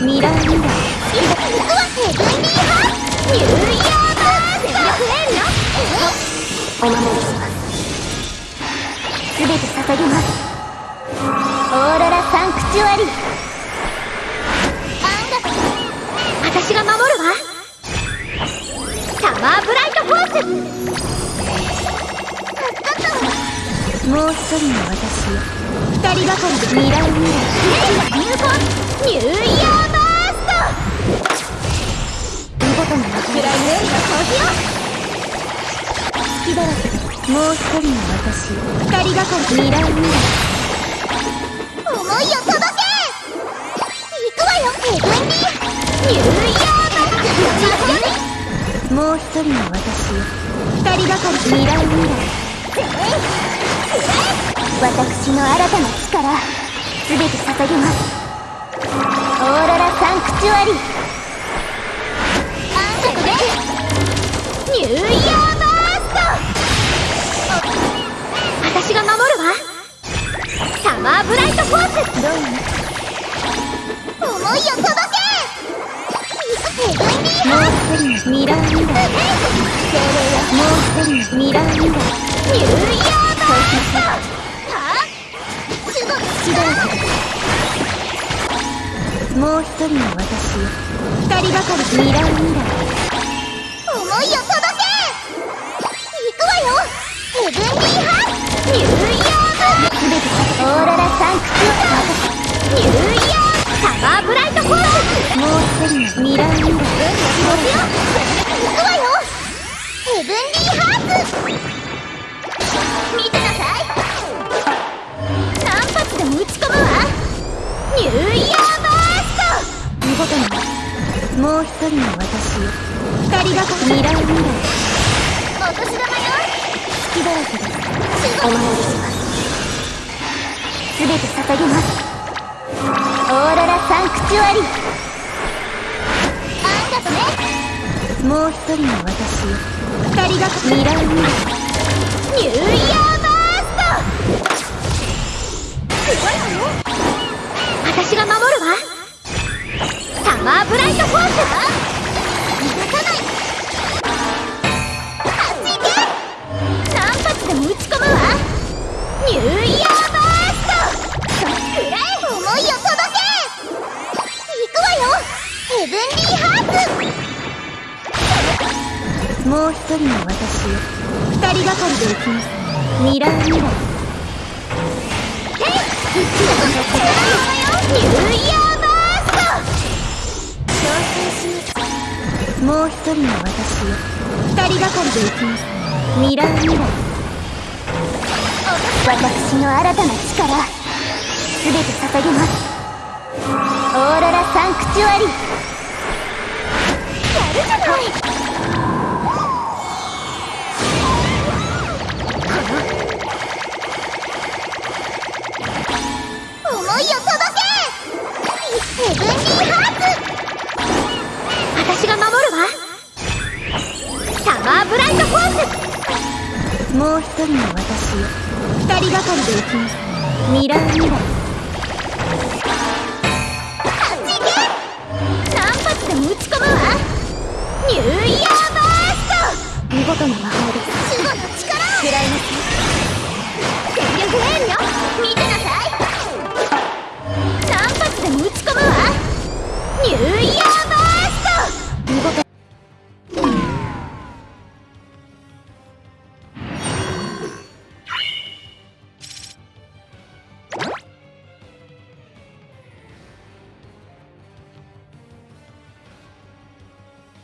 ミラーミラー行くわヘブンリーハニューイヤーバーストお守りしますすべて捧げますオーロラサンクチュアリー私が守るわサマーブライトフォースもう一人の私。二人がかりでミラーミラー入魂ニューイヤーバースト見事な魔法ライム掃除よ隙だらけでもう一人の私二人がかりミラーミラー思いを届け行くわよヘブンリーニューイヤーバーストもう一人の私二人がかりミラーミラー私の新たな力すべて捧げますオーロラサンクチュアリあんたでニューイヤーバースト私が守るわ。サマーブライトフォース。どう思いを届け。もう一人。のミラーミラー精霊よもう一人。のミラーミラーニューイヤーもう一人の私二人がかりミラーミラー思いを届け行くわよヘブンリーハー。ニューイヤーすべてオーロラサンクチュアニューイヤーサマーブライトフォース。もう一人のミラーミラーよ。行くわよ。ヘブンリーう一人の私よ二人がかりミラーミラーお年玉よ隙だらけですお守りしますすべて捧げますオーロラサンクチュアリあんたとねもう一人の私よ二人がかりミラマーブライトフォースは逃がさない。あっち行け。何発でも撃ち込むわ。ニューイヤーバースト。くらえ思いを届け。行くわよ。ヘブンリーハーツ。もう一人の私よ二人がかりで行きます。ミラーミラーてっニューイヤーもう一人の私を二人がかりで行きます。ミラーミラー私の新たな力すべて捧げます。オーロラサンクチュアリ。やるじゃない。もう一人の私。よ二人がかりで行きます。ミラーミラーあっち行け何発でも撃ち込むわ。ニューイヤーバースト。見事な魔法です守護の力